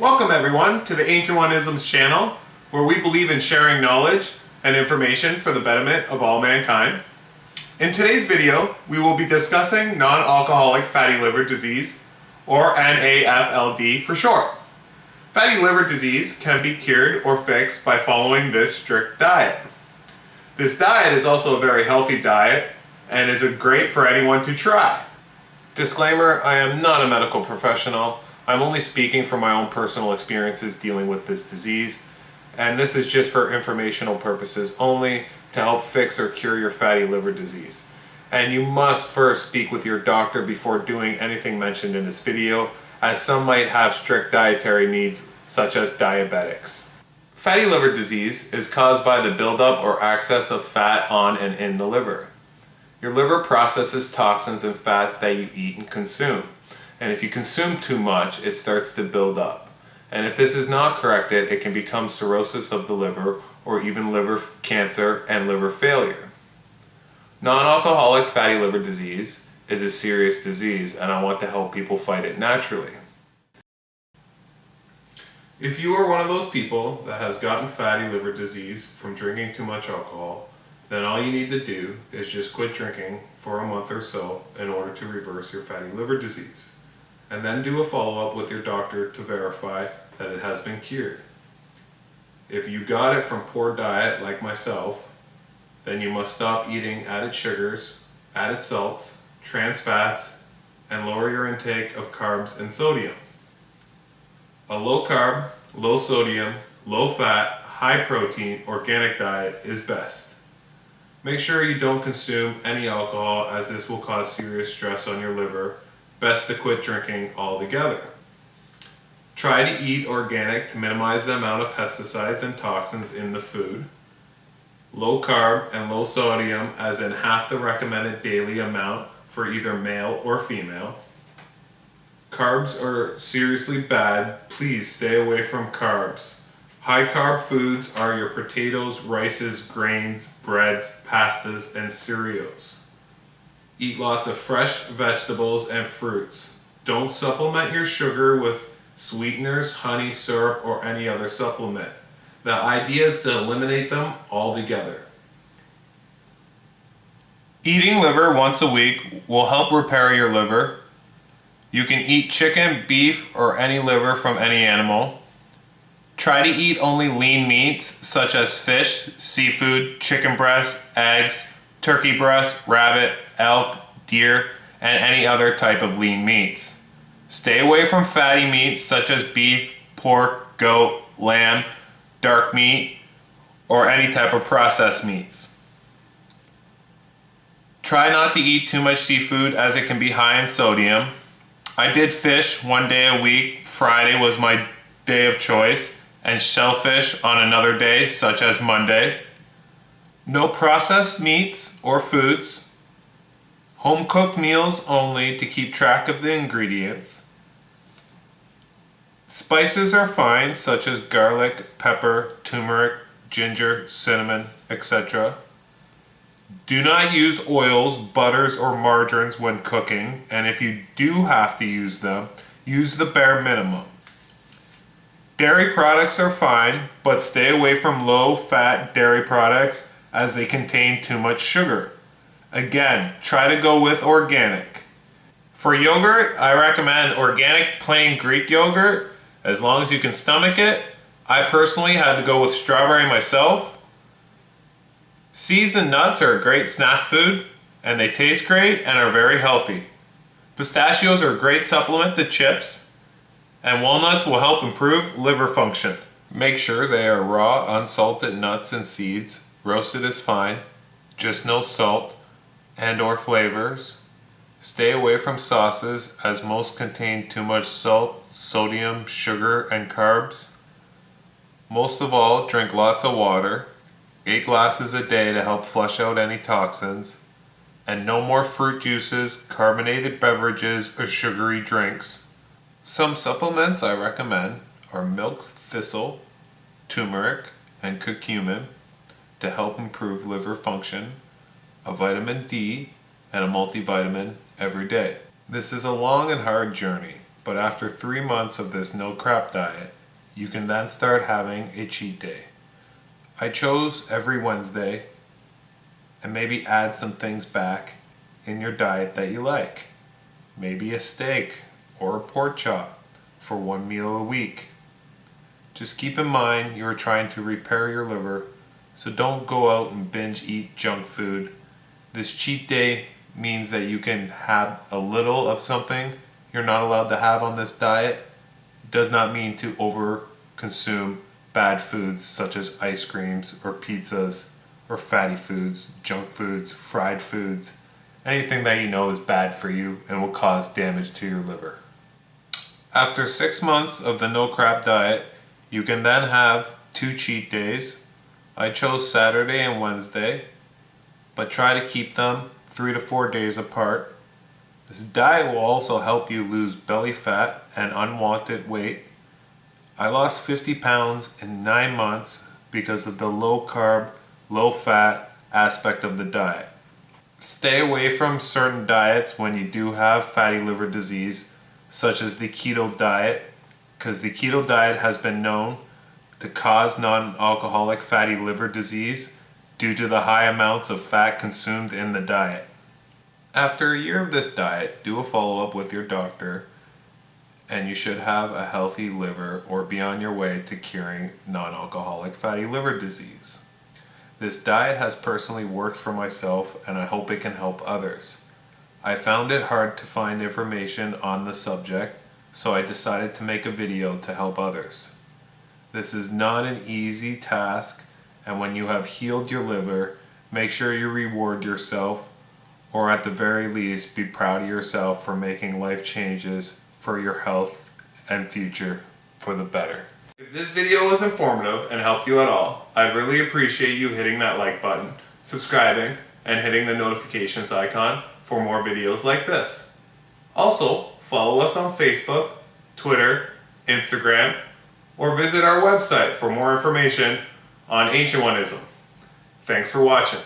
Welcome everyone to the Ancient One Isms channel, where we believe in sharing knowledge and information for the betterment of all mankind. In today's video, we will be discussing non-alcoholic fatty liver disease, or NAFLD for short. Fatty liver disease can be cured or fixed by following this strict diet. This diet is also a very healthy diet and is great for anyone to try. Disclaimer, I am not a medical professional. I'm only speaking from my own personal experiences dealing with this disease, and this is just for informational purposes only to help fix or cure your fatty liver disease. And you must first speak with your doctor before doing anything mentioned in this video, as some might have strict dietary needs such as diabetics. Fatty liver disease is caused by the buildup or excess of fat on and in the liver. Your liver processes toxins and fats that you eat and consume. And if you consume too much, it starts to build up. And if this is not corrected, it can become cirrhosis of the liver or even liver cancer and liver failure. Non-alcoholic fatty liver disease is a serious disease and I want to help people fight it naturally. If you are one of those people that has gotten fatty liver disease from drinking too much alcohol, then all you need to do is just quit drinking for a month or so in order to reverse your fatty liver disease and then do a follow-up with your doctor to verify that it has been cured. If you got it from poor diet like myself, then you must stop eating added sugars, added salts, trans fats, and lower your intake of carbs and sodium. A low carb, low sodium, low fat, high protein, organic diet is best. Make sure you don't consume any alcohol as this will cause serious stress on your liver best to quit drinking altogether. Try to eat organic to minimize the amount of pesticides and toxins in the food. Low carb and low sodium as in half the recommended daily amount for either male or female. Carbs are seriously bad. Please stay away from carbs. High carb foods are your potatoes, rices, grains, breads, pastas, and cereals. Eat lots of fresh vegetables and fruits. Don't supplement your sugar with sweeteners, honey, syrup, or any other supplement. The idea is to eliminate them altogether. Eating liver once a week will help repair your liver. You can eat chicken, beef, or any liver from any animal. Try to eat only lean meats such as fish, seafood, chicken breast, eggs, turkey breast, rabbit, elk, deer, and any other type of lean meats. Stay away from fatty meats such as beef, pork, goat, lamb, dark meat, or any type of processed meats. Try not to eat too much seafood as it can be high in sodium. I did fish one day a week. Friday was my day of choice and shellfish on another day such as Monday. No processed meats or foods. Home cooked meals only to keep track of the ingredients. Spices are fine such as garlic, pepper, turmeric, ginger, cinnamon, etc. Do not use oils, butters, or margarines when cooking, and if you do have to use them, use the bare minimum. Dairy products are fine, but stay away from low-fat dairy products as they contain too much sugar. Again, try to go with organic. For yogurt, I recommend organic plain Greek yogurt, as long as you can stomach it. I personally had to go with strawberry myself. Seeds and nuts are a great snack food, and they taste great and are very healthy. Pistachios are a great supplement to chips, and walnuts will help improve liver function. Make sure they are raw, unsalted nuts and seeds. Roasted is fine, just no salt and or flavors. Stay away from sauces as most contain too much salt, sodium, sugar, and carbs. Most of all, drink lots of water, 8 glasses a day to help flush out any toxins, and no more fruit juices, carbonated beverages, or sugary drinks. Some supplements I recommend are milk thistle, turmeric, and curcumin to help improve liver function a vitamin D, and a multivitamin every day. This is a long and hard journey, but after three months of this no crap diet, you can then start having a cheat day. I chose every Wednesday and maybe add some things back in your diet that you like. Maybe a steak or a pork chop for one meal a week. Just keep in mind you are trying to repair your liver, so don't go out and binge eat junk food. This cheat day means that you can have a little of something you're not allowed to have on this diet. It does not mean to over consume bad foods such as ice creams or pizzas or fatty foods, junk foods, fried foods, anything that you know is bad for you and will cause damage to your liver. After six months of the no crap diet, you can then have two cheat days. I chose Saturday and Wednesday, but try to keep them three to four days apart. This diet will also help you lose belly fat and unwanted weight. I lost 50 pounds in nine months because of the low carb, low fat aspect of the diet. Stay away from certain diets when you do have fatty liver disease, such as the keto diet because the keto diet has been known to cause non-alcoholic fatty liver disease due to the high amounts of fat consumed in the diet. After a year of this diet, do a follow-up with your doctor and you should have a healthy liver or be on your way to curing non-alcoholic fatty liver disease. This diet has personally worked for myself and I hope it can help others. I found it hard to find information on the subject so I decided to make a video to help others. This is not an easy task and when you have healed your liver, make sure you reward yourself or at the very least be proud of yourself for making life changes for your health and future for the better. If this video was informative and helped you at all, I'd really appreciate you hitting that like button, subscribing, and hitting the notifications icon for more videos like this. Also, follow us on Facebook, Twitter, Instagram, or visit our website for more information on Ancient Oneism. Thanks for watching.